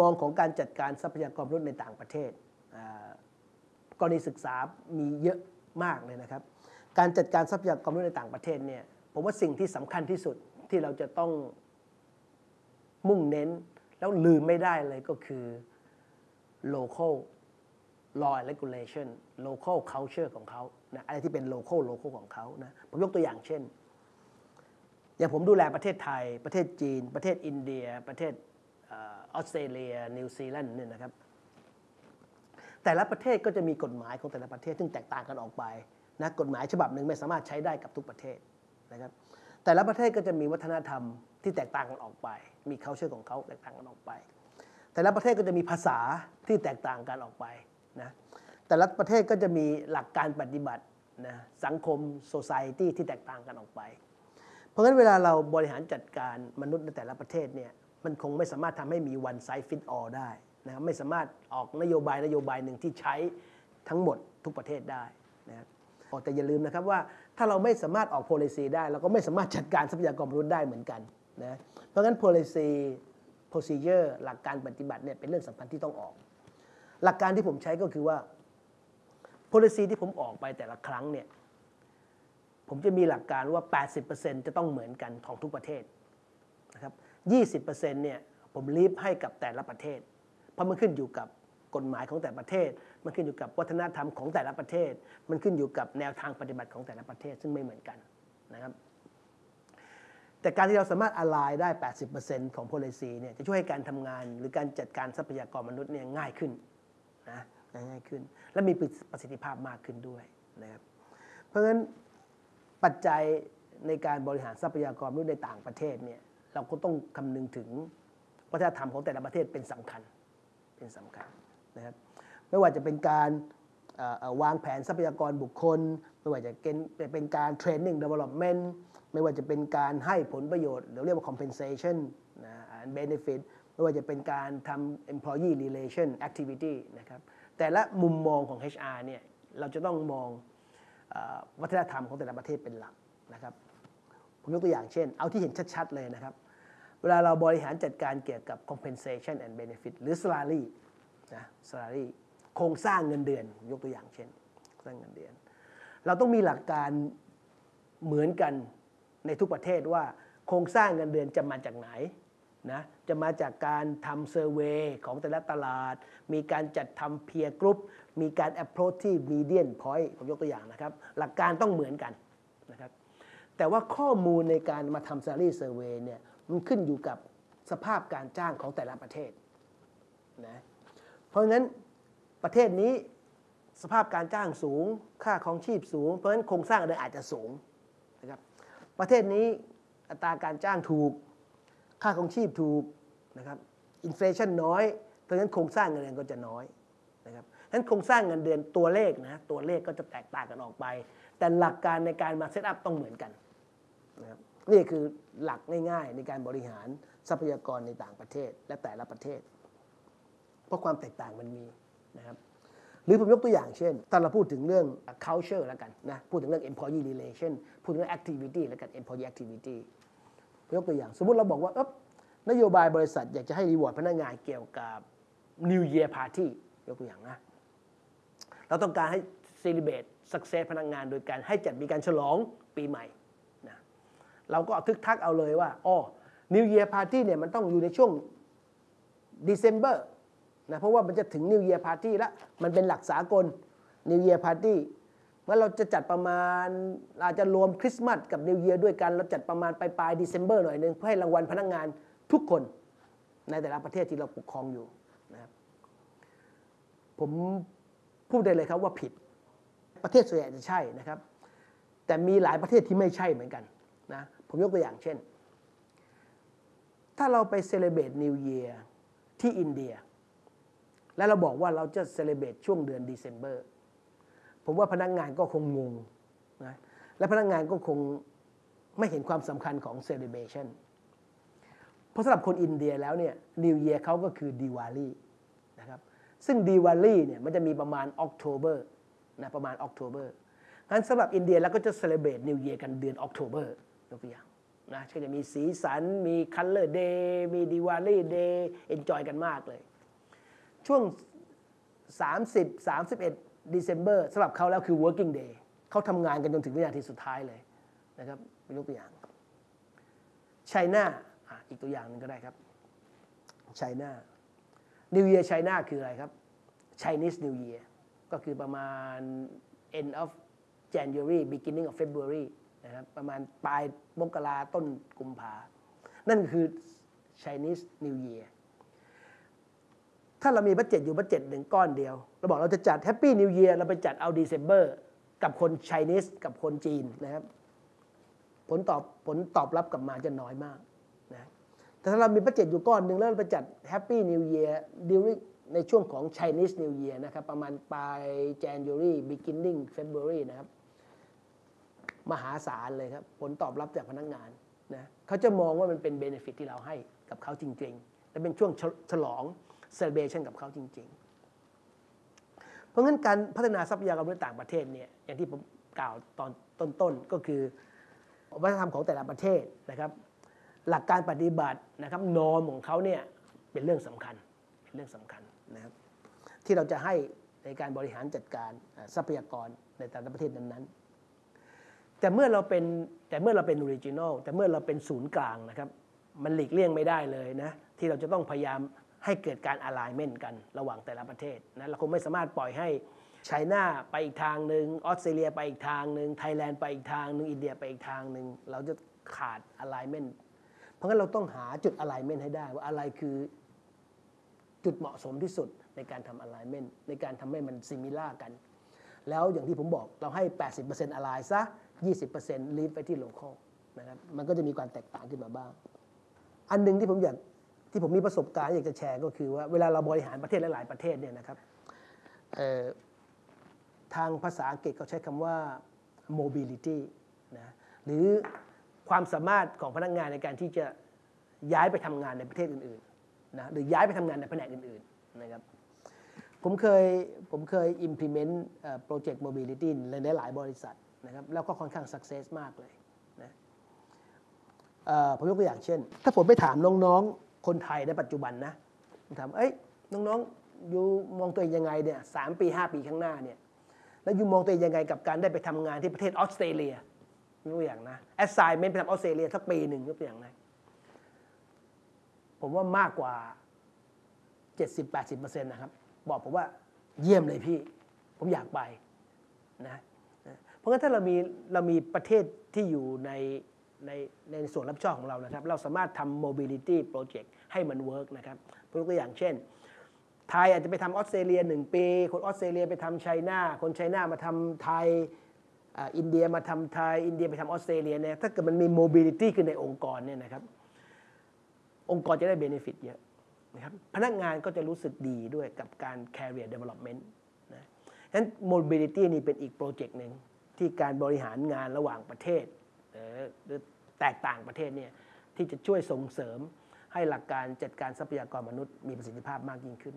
มองของการจัดการทรัพยากรมนุษย์ในต่างประเทศกรณีศึกษามีเยอะมากเลยนะครับ การจัดการทรัพยากรมนุษย์ในต่างประเทศเนี่ยผมว่าสิ่งที่สำคัญที่สุดที่เราจะต้องมุ่งเน้นแล้วลืมไม่ได้เลยก็คือ local law and regulation local culture ของเขานะอะไรที่เป็น local local ของเขานะผมยกตัวอย่างเช่น อย่างผมดูแลประเทศไทย ประเทศจีน ประเทศอินเดีย ประเทศ ออสเตรเลีย นิวซีแลนด์เนี่ยนะครับแต่ละประเทศก็จะมีกฎหมายของแต่ละประเทศซึ่งแตกต่างกันออกไปนะกฎหมายฉบับหนึ่งไม่สามารถใช้ได้กับทุกประเทศนะครับแต่ละประเทศก็จะมีวัฒนธรรมที่แตกต่างกันออกไป มี culture ของเขาแตกต่างกันออกไป แต่ละประเทศก็จะมีภาษาที่แตกต่างกันออกไปนะแต่ละประเทศก็จะมีหลักการปฏิบัตินะสังคม society ที่แตกต่างกันออกไป เพราะฉะนั้นเวลาเราบริหารจัดการมนุษย์ในแต่ละประเทศเนี่ย มันคงไม่สามารถทำให้มี one size fit all ได้นะไม่สามารถออกนโยบายนโยบายหนึ่งที่ใช้ทั้งหมดทุกประเทศได้นะครับแต่อย่าลืมนะครับว่าถ้าเราไม่สามารถออก policy ได้ เราก็ไม่สามารถจัดการทรัพยากรมนุษย์ได้เหมือนกันนะเพราะงั้น policy procedure หลักการปฏิบัติเนี่ยเป็นเรื่องสำคัญที่ต้องออก หลักการที่ผมใช้ก็คือว่า policy ที่ผมออกไปแต่ละครั้งเนี่ยผมจะมีหลักการว่า 80%จะต้องเหมือนกันของทุกประเทศนะครับ 20%เนี่ยผมลีฟให้กับแต่ละประเทศ เพราะมันขึ้นอยู่กับกฎหมายของแต่ประเทศ มันขึ้นอยู่กับวัฒนธรรมของแต่ละประเทศ มันขึ้นอยู่กับแนวทางปฏิบัติของแต่ละประเทศซึ่งไม่เหมือนกันนะครับแต่การที่เราสามารถอะไลน์ได้ 80%ของ policy เนี่ยจะช่วยให้การทำงานหรือการจัดการทรัพยากรมนุษย์เนี่ยง่ายขึ้นนะง่ายขึ้น และมีประสิทธิภาพมากขึ้นด้วยนะครับเพราะฉะนั้นปัจจัยในการบริหารทรัพยากรมนุษย์ในต่างประเทศเนี่ย เราก็ต้องคำนึงถึงวัฒนธรรมของแต่ละประเทศเป็นสำคัญเป็นสำคัญนะครับไม่ว่าจะเป็นการวางแผนทรัพยากรบุคคล ไม่ว่าจะเป็นการ training developmentไม่ว่าจะเป็นการให้ผลประโยชน์เราเรียกว่า compensation นะ benefit ไม่ว่าจะเป็นการทำ employee relation activity นะครับแต่ละมุมมองของ HR เนี่ยเราจะต้องมองวัฒนธรรมของแต่ละประเทศเป็นหลักนะครับ ผมยกตัวอย่างเช่น เอาที่เห็นชัด ๆ เลยนะครับ เวลาเราบริหารจัดการเกี่ยวกับ compensation and benefit หรือ salary นะ salary โครงสร้างเงินเดือน ยกตัวอย่างเช่นสร้างเงินเดือน เราต้องมีหลักการเหมือนกันในทุกประเทศว่าโครงสร้างเงินเดือนจะมาจากไหนนะจะมาจากการทำ survey ของแต่ละตลาด มีการจัดทำ peer group มีการ approach ที่ median point ผมยกตัวอย่างนะครับ หลักการต้องเหมือนกัน แต่ว่าข้อมูลในการมาทำ salary survey เนี่ยมันขึ้นอยู่กับสภาพการจ้างของแต่ละประเทศนะเพราะฉะนั้นประเทศนี้สภาพการจ้างสูง ค่าของชีพสูง เพราะฉะนั้นโครงสร้างเดินอาจจะสูงนะครับประเทศนี้อัตราการจ้างถูก ค่าของชีพถูกนะครับอินฟลชันน้อย เพราะฉะนั้นโครงสร้างเงินเดือนก็จะน้อยนะครับฉะนั้นโครงสร้างเงินเดือนตัวเลขนะตัวเลขก็จะแตกต่างกันออกไป แต่หลักการในการมาเซตอัพต้องเหมือนกัน นะครับนี่คือหลักง่ายๆ ในการบริหารทรัพยากรในต่างประเทศและแต่ละประเทศ เพราะความแตกต่างมันมีนะครับหรือผมยกตัวอย่างเช่นถ้าเราพูดถึงเรื่อง culture แล้วกันนะพูดถึงเรื่อง employee relation พูดถึงเรื่อง activity แล้วกัน employee activity ยกตัวอย่าง สมมติเราบอกว่าเอ๊บนโยบายบริษัทอยากจะให้รีวอร์ดพนักงานเกี่ยวกับ New Year Party ยกตัวอย่างนะเราต้องการให้ celebrate success พนักงานโดยการให้จัดมีการฉลองปีใหม่ เราก็ทึกทักเอาเลยว่าอ๋อ New Year Party เนี่ยมันต้องอยู่ในช่วง December นะเพราะว่ามันจะถึง New Year Party แล้วมันเป็นหลักสากล New Year Party เมื่อเราจะจัดประมาณอาจจะรวมคริสต์มาสกับนิวเยียร์ด้วยกัน เราจัดประมาณปลายปลายเดซ ember หน่อยนึงเพื่อให้รางวัลพนักงานทุกคนในแต่ละประเทศที่เราปกครองอยู่นะครับผมพูดได้เลยครับว่าผิด ประเทศส่วนใหญ่จะใช่นะครับ แต่มีหลายประเทศที่ไม่ใช่เหมือนกัน นะผมยกตัวอย่างเช่น ถ้าเราไป celebrate New Year ที่อินเดีย แล้วเราบอกว่าเราจะ celebrate ช่วงเดือนเดซ ember ผมว่าพนักงานก็คงงงนะและพนักงานก็คงไม่เห็นความสำคัญของ celebration เพราะสำหรับคนอินเดียแล้วเนี่ยNew Year เขาก็คือ Diwali นะครับซึ่ง Diwali เนี่ยมันจะมีประมาณ October นะประมาณ October งั้นสำหรับอินเดียแล้วก็จะ celebrate New Year กันเดือน October ยกตัวอย่างนะก็จะมีสีสัน มี Color Day มี Diwali Day enjoy กันมากเลย ช่วง 30 31 December สำหรับเขาแล้วคือ working day เขาทำงานกันจนถึงวินาทีสุดท้ายเลยนะครับเป็นยกตัวอย่าง China อีกตัวอย่างหนึ่งก็ได้ครับ China New Year China คืออะไรครับ Chinese New Year ก็คือประมาณ end of January beginning of February นะครับประมาณปลายมกราต้นกุมภา นั่นคือ Chinese New Year ถ้าเรามี budget อยู่ budget หนึ่งก้อนเดียว เราบอกเราจะจัด Happy New Year เราไปจัดเอา December กับคน Chinese กับคนจีนนะครับ ผลตอบผลตอบรับกลับมาจะน้อยมากนะแต่ถ้าเรามี budget อยู่ก้อนหนึ่งแล้วเราไปจัด Happy New Year during ในช่วงของ Chinese New Year นะครับ ประมาณปลาย January beginning February นะครับ มหาศาลเลยครับ ผลตอบรับจากพนักงานนะเขาจะมองว่ามันเป็น benefit ที่เราให้กับเขาจริง ๆ และเป็นช่วงฉลอง celebration กับเขาจริง ๆ เพราะงั้นการพัฒนาทรัพยากรมนุษย์ต่างประเทศเนี่ยอย่างที่ผมกล่าวตอนต้นๆก็คือวัฒนธรรมของแต่ละประเทศนะครับ หลักการปฏิบัตินะครับนอมของเขาเนี่ยเป็นเรื่องสำคัญเป็นเรื่องสำคัญนะครับที่เราจะให้ในการบริหารจัดการทรัพยากรในแต่ละประเทศนั้นๆ แต่เมื่อเราเป็นแต่เมื่อเราเป็น regional แต่เมื่อเราเป็นศูนย์กลางนะครับ มันหลีกเลี่ยงไม่ได้เลยนะ ที่เราจะต้องพยายามให้เกิดการ alignment กันระหว่างแต่ละประเทศนะเราคงไม่สามารถปล่อยให้ไชน่าไปอีกทางหนึ่งออสเตรเลียไปอีกทางหนึ่งไทยแลนด์ไปอีกทางหนึ่งอินเดียไปอีกทางหนึ่งเราจะขาด alignment เพราะงั้นเราต้องหาจุด alignment ให้ได้ว่าอะไรคือจุดเหมาะสมที่สุดในการทำ alignment ในการทำให้มัน similar กัน แล้วอย่างที่ผมบอกเราให้ 80% align ซะ 20% leave ไปที่ local นะครับมันก็จะมีความแตกต่างขึ้นมาบ้าง อันหนึ่งที่ผมอยากที่ผมมีประสบการณ์อยากจะแชร์ก็คือว่าเวลาเราบริหารประเทศหลาย ๆ ประเทศเนี่ยนะครับทางภาษาอังกฤษเขาใช้คำว่า mobility นะหรือความสามารถของพนักงานในการที่จะย้ายไปทำงานในประเทศอื่น ๆ นะหรือย้ายไปทำงานในแผนกอื่น ๆ นะครับผมเคยผมเคย implement โปรเจกต์ mobility ในหลายบริษัท นะครับแล้วก็ค่อนข้าง success มากเลยนะผมยกตัวอย่างเช่น ถ้าผมไปถามน้องๆ คนไทยในปัจจุบันนะผมถามเอ้ยน้องๆอยู่มองตัวเองยังไงเนี่ยสามปี5ปีข้างหน้าเนี่ยแล้วอยู่มองตัวเองยังไงกับการได้ไปทำงานที่ประเทศออสเตรเลียยกตัวอย่างนะ assignment ไปทำออสเตรเลียสักปีหนึ่งยกตัวอย่างนะผมว่ามากกว่า 70-80%นะครับ บอกผมว่าเยี่ยมเลยพี่ ผมอยากไปนะ ราะงั้นถ้าเรามีเรามีประเทศที่อยู่ในในในส่วนรับผิดชอบของเรานะครับ เราสามารถทำ mobility project ให้มัน work นะครับยกตัวอย่างเช่น ไทยอาจจะไปทำออสเตรเลียหนึ่งปี คนออสเตรเลียไปทำไชน่า คนไชน่ามาทำไทยอินเดียมาทำไทย อินเดียไปทำออสเตรเลียเนี่ย ถ้าเกิดมันมี mobility ขึ้นในองค์กรเนี่ยนะครับ องค์กรจะได้ benefit เยอะนะครับ พนักงานก็จะรู้สึกดีด้วยกับการ career development นะฉะนั้น mobility นี่เป็นอีกโปรเจกต์หนึ่ง ที่การบริหารงานระหว่างประเทศหรือแตกต่างประเทศเนี่ยที่จะช่วยส่งเสริมให้หลักการจัดการทรัพยากรมนุษย์มีประสิทธิภาพมากยิ่งขึ้น